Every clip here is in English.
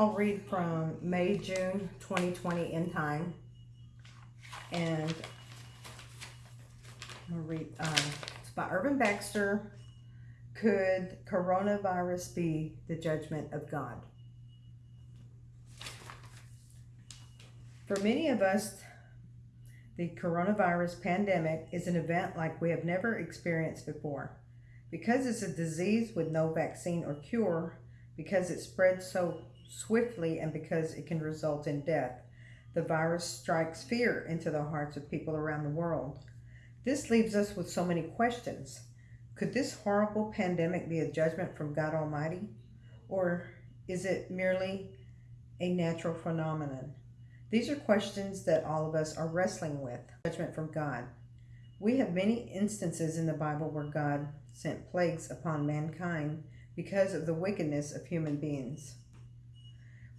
I'll read from May, June 2020 Endtime. And I'll read, uh, it's by Irvin Baxter. Could coronavirus be the judgment of God? For many of us, the coronavirus pandemic is an event like we have never experienced before. Because it's a disease with no vaccine or cure, because it spreads so swiftly and because it can result in death, the virus strikes fear into the hearts of people around the world. This leaves us with so many questions. Could this horrible pandemic be a judgment from God Almighty? Or is it merely a natural phenomenon? These are questions that all of us are wrestling with. Judgment from God. We have many instances in the Bible where God sent plagues upon mankind because of the wickedness of human beings.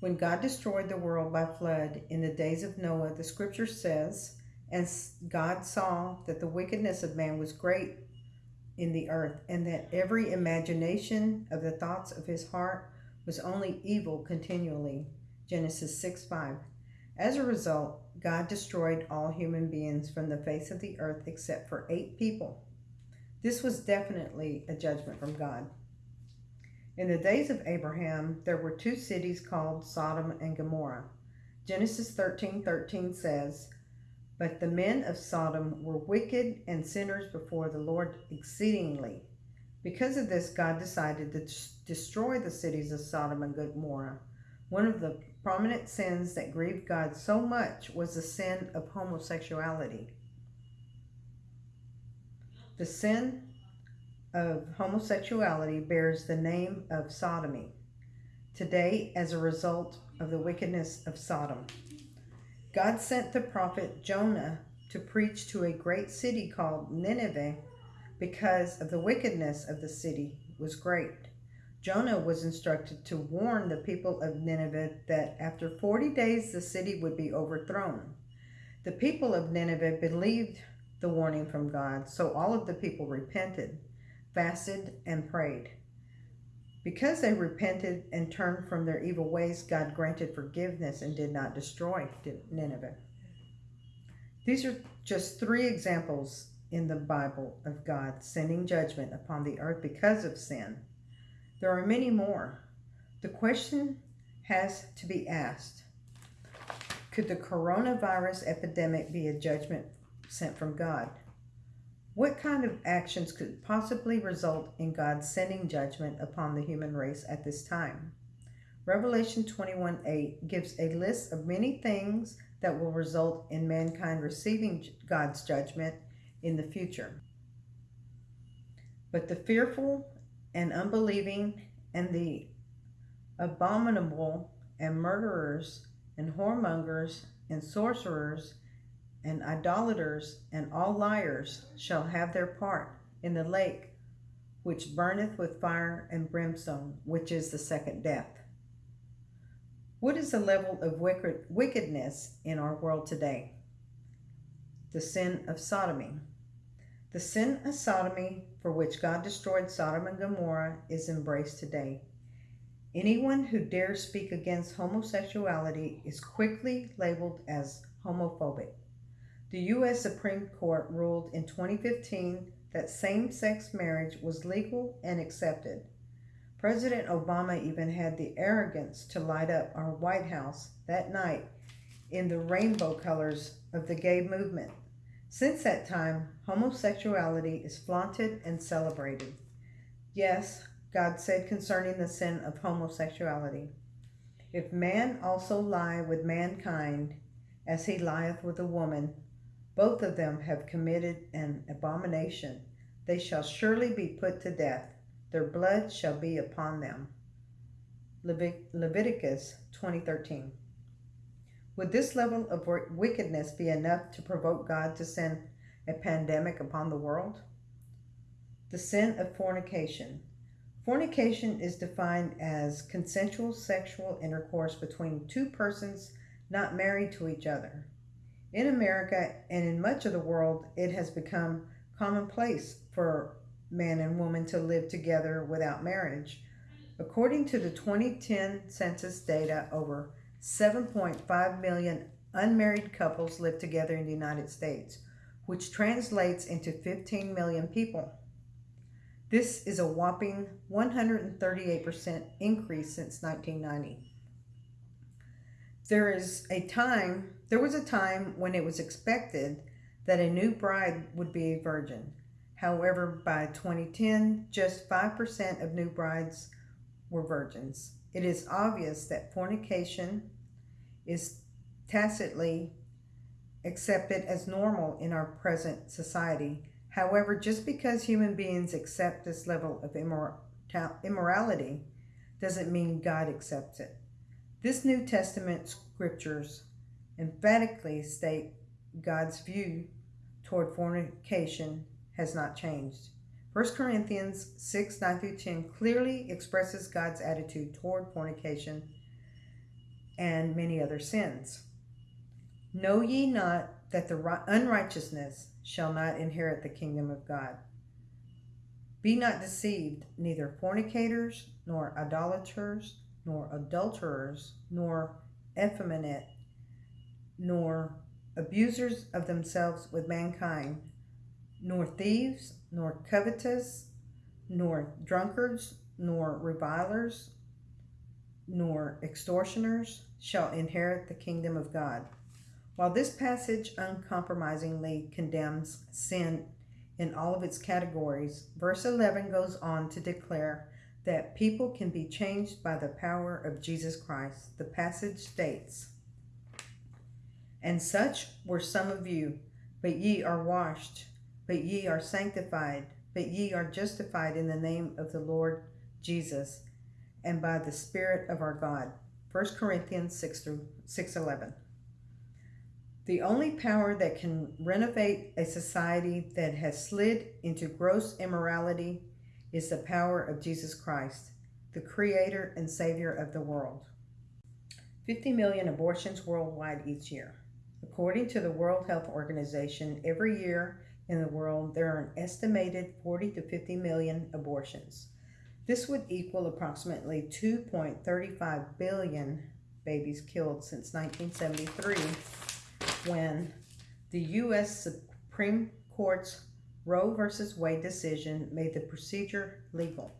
When God destroyed the world by flood in the days of Noah, the scripture says, And God saw that the wickedness of man was great in the earth, and that every imagination of the thoughts of his heart was only evil continually. Genesis 6 5. As a result, God destroyed all human beings from the face of the earth except for eight people. This was definitely a judgment from God. In the days of Abraham, there were two cities called Sodom and Gomorrah. Genesis 13 13 says, But the men of Sodom were wicked and sinners before the Lord exceedingly. Because of this, God decided to destroy the cities of Sodom and Gomorrah. One of the prominent sins that grieved God so much was the sin of homosexuality. The sin of homosexuality bears the name of sodomy today as a result of the wickedness of Sodom. God sent the prophet Jonah to preach to a great city called Nineveh because of the wickedness of the city was great. Jonah was instructed to warn the people of Nineveh that after 40 days the city would be overthrown. The people of Nineveh believed the warning from God, so all of the people repented fasted, and prayed. Because they repented and turned from their evil ways, God granted forgiveness and did not destroy Nineveh. These are just three examples in the Bible of God sending judgment upon the earth because of sin. There are many more. The question has to be asked Could the coronavirus epidemic be a judgment sent from God? What kind of actions could possibly result in God sending judgment upon the human race at this time? Revelation 21 8 gives a list of many things that will result in mankind receiving God's judgment in the future. But the fearful and unbelieving and the abominable and murderers and whoremongers and sorcerers and idolaters and all liars shall have their part in the lake which burneth with fire and brimstone, which is the second death. What is the level of wickedness in our world today? The sin of sodomy. The sin of sodomy, for which God destroyed Sodom and Gomorrah, is embraced today. Anyone who dares speak against homosexuality is quickly labeled as homophobic. The U.S. Supreme Court ruled in 2015 that same sex marriage was legal and accepted. President Obama even had the arrogance to light up our White House that night in the rainbow colors of the gay movement. Since that time, homosexuality is flaunted and celebrated. Yes, God said concerning the sin of homosexuality, If man also lie with mankind, as he lieth with a woman, both of them have committed an abomination. They shall surely be put to death. Their blood shall be upon them. Leviticus 20:13. Would this level of wickedness be enough to provoke God to send a pandemic upon the world? The sin of fornication. Fornication is defined as consensual sexual intercourse between two persons not married to each other. In America and in much of the world, it has become commonplace for man and woman to live together without marriage. According to the 2010 census data, over 7.5 million unmarried couples live together in the United States, which translates into 15 million people. This is a whopping 138% increase since 1990. There is a time, there was a time when it was expected that a new bride would be a virgin. However, by 2010, just 5% of new brides were virgins. It is obvious that fornication is tacitly accepted as normal in our present society However, just because human beings accept this level of immorality doesn't mean God accepts it. This New Testament scriptures emphatically state God's view toward fornication has not changed. 1 Corinthians 6 9 through 10 clearly expresses God's attitude toward fornication and many other sins. Know ye not that the unrighteousness shall not inherit the kingdom of God. Be not deceived, neither fornicators, nor idolaters, nor adulterers, nor effeminate, nor abusers of themselves with mankind, nor thieves, nor covetous, nor drunkards, nor revilers, nor extortioners shall inherit the kingdom of God. While this passage uncompromisingly condemns sin in all of its categories, verse 11 goes on to declare that people can be changed by the power of Jesus Christ. The passage states, And such were some of you, but ye are washed, but ye are sanctified, but ye are justified in the name of the Lord Jesus, and by the Spirit of our God. 1 Corinthians 6 through 611. The only power that can renovate a society that has slid into gross immorality is the power of Jesus Christ, the creator and savior of the world. 50 million abortions worldwide each year. According to the World Health Organization, every year in the world there are an estimated 40 to 50 million abortions. This would equal approximately 2.35 billion babies killed since 1973 when the U.S. Supreme Court's Roe v. Wade decision made the procedure legal.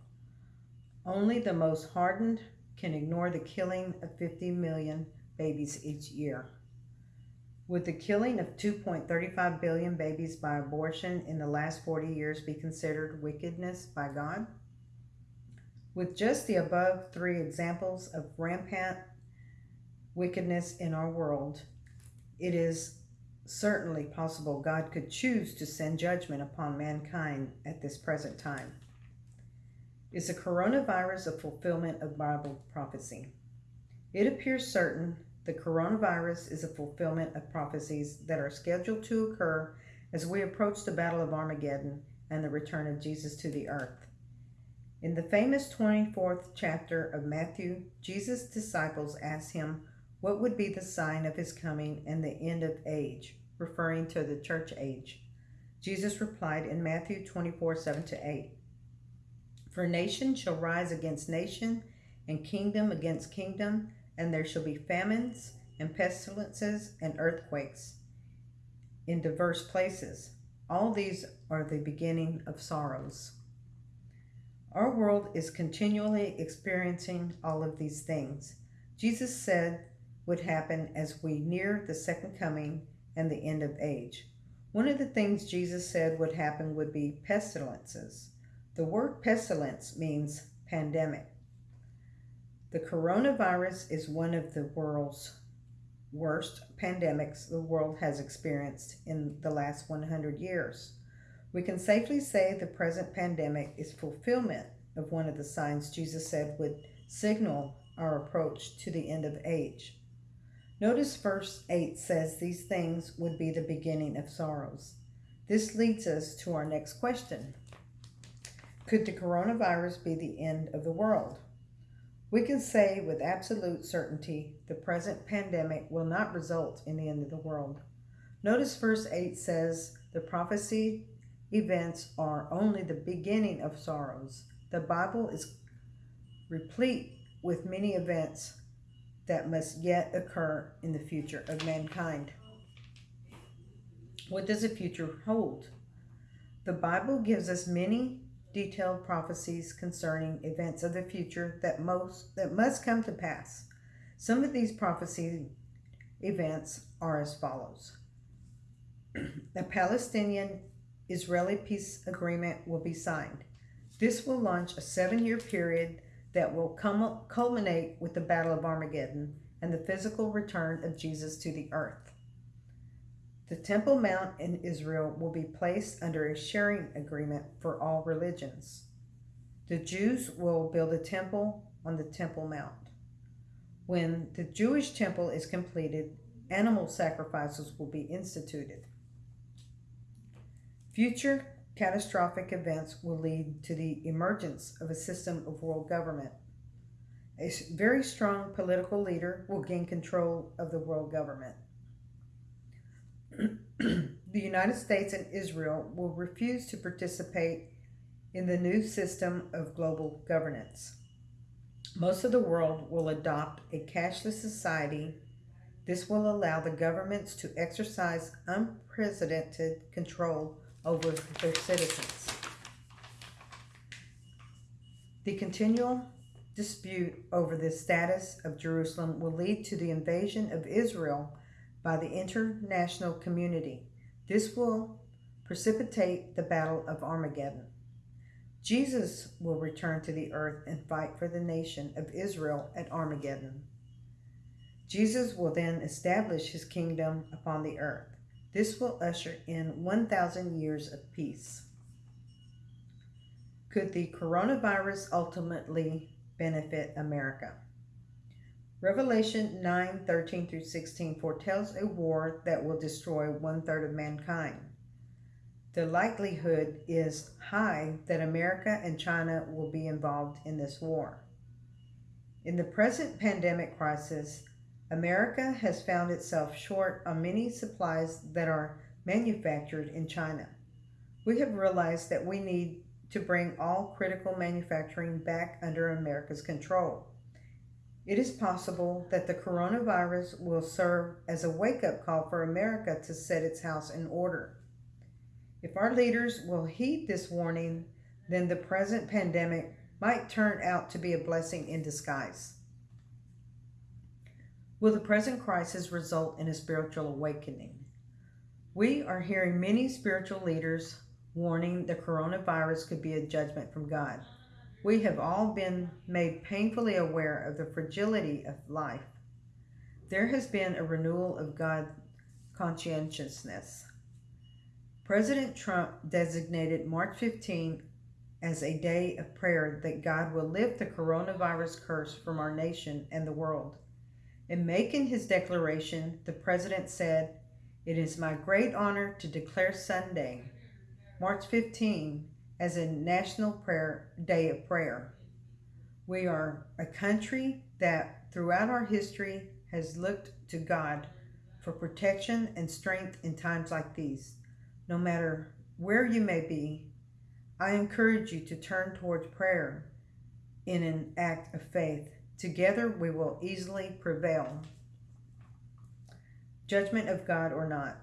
Only the most hardened can ignore the killing of 50 million babies each year. Would the killing of 2.35 billion babies by abortion in the last 40 years be considered wickedness by God? With just the above three examples of rampant wickedness in our world, it is certainly possible God could choose to send judgment upon mankind at this present time. Is the coronavirus a fulfillment of Bible prophecy? It appears certain the coronavirus is a fulfillment of prophecies that are scheduled to occur as we approach the Battle of Armageddon and the return of Jesus to the earth. In the famous 24th chapter of Matthew, Jesus' disciples asked him what would be the sign of his coming and the end of age, referring to the church age? Jesus replied in Matthew 24 7 to 8 For nation shall rise against nation, and kingdom against kingdom, and there shall be famines and pestilences and earthquakes in diverse places. All these are the beginning of sorrows. Our world is continually experiencing all of these things. Jesus said would happen as we near the second coming and the end of age. One of the things Jesus said would happen would be pestilences. The word pestilence means pandemic. The coronavirus is one of the world's worst pandemics the world has experienced in the last 100 years. We can safely say the present pandemic is fulfillment of one of the signs Jesus said would signal our approach to the end of age. Notice verse 8 says these things would be the beginning of sorrows. This leads us to our next question. Could the coronavirus be the end of the world? We can say with absolute certainty the present pandemic will not result in the end of the world. Notice verse 8 says the prophecy events are only the beginning of sorrows. The Bible is replete with many events that must yet occur in the future of mankind. What does the future hold? The Bible gives us many detailed prophecies concerning events of the future that most that must come to pass. Some of these prophecy events are as follows. the Palestinian Israeli peace agreement will be signed. This will launch a seven year period that will culminate with the Battle of Armageddon and the physical return of Jesus to the earth. The Temple Mount in Israel will be placed under a sharing agreement for all religions. The Jews will build a temple on the Temple Mount. When the Jewish temple is completed, animal sacrifices will be instituted. Future catastrophic events will lead to the emergence of a system of world government. A very strong political leader will gain control of the world government. the United States and Israel will refuse to participate in the new system of global governance. Most of the world will adopt a cashless society. This will allow the governments to exercise unprecedented control over their citizens. The continual dispute over the status of Jerusalem will lead to the invasion of Israel by the international community. This will precipitate the Battle of Armageddon. Jesus will return to the earth and fight for the nation of Israel at Armageddon. Jesus will then establish his kingdom upon the earth. This will usher in 1,000 years of peace. Could the coronavirus ultimately benefit America? Revelation 9 13 through 16 foretells a war that will destroy one third of mankind. The likelihood is high that America and China will be involved in this war. In the present pandemic crisis, America has found itself short on many supplies that are manufactured in China. We have realized that we need to bring all critical manufacturing back under America's control. It is possible that the coronavirus will serve as a wake up call for America to set its house in order. If our leaders will heed this warning, then the present pandemic might turn out to be a blessing in disguise. Will the present crisis result in a spiritual awakening? We are hearing many spiritual leaders warning the coronavirus could be a judgment from God. We have all been made painfully aware of the fragility of life. There has been a renewal of God conscientiousness. President Trump designated March 15 as a day of prayer that God will lift the coronavirus curse from our nation and the world. In making his declaration, the president said, It is my great honor to declare Sunday, March 15, as a national prayer day of prayer. We are a country that throughout our history has looked to God for protection and strength in times like these. No matter where you may be, I encourage you to turn towards prayer in an act of faith. Together we will easily prevail. Judgment of God or not.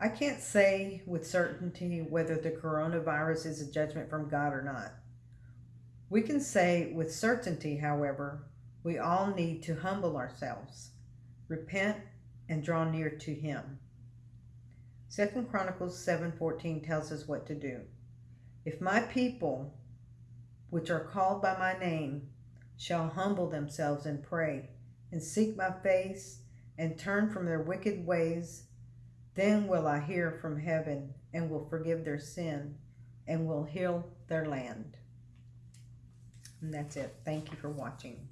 I can't say with certainty whether the coronavirus is a judgment from God or not. We can say with certainty, however, we all need to humble ourselves, repent, and draw near to Him. Second Chronicles 7:14 tells us what to do. If my people, which are called by my name, shall humble themselves and pray, and seek my face, and turn from their wicked ways, then will I hear from heaven, and will forgive their sin, and will heal their land. And that's it. Thank you for watching.